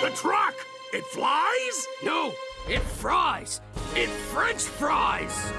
The truck! It flies? No, it fries. It French fries.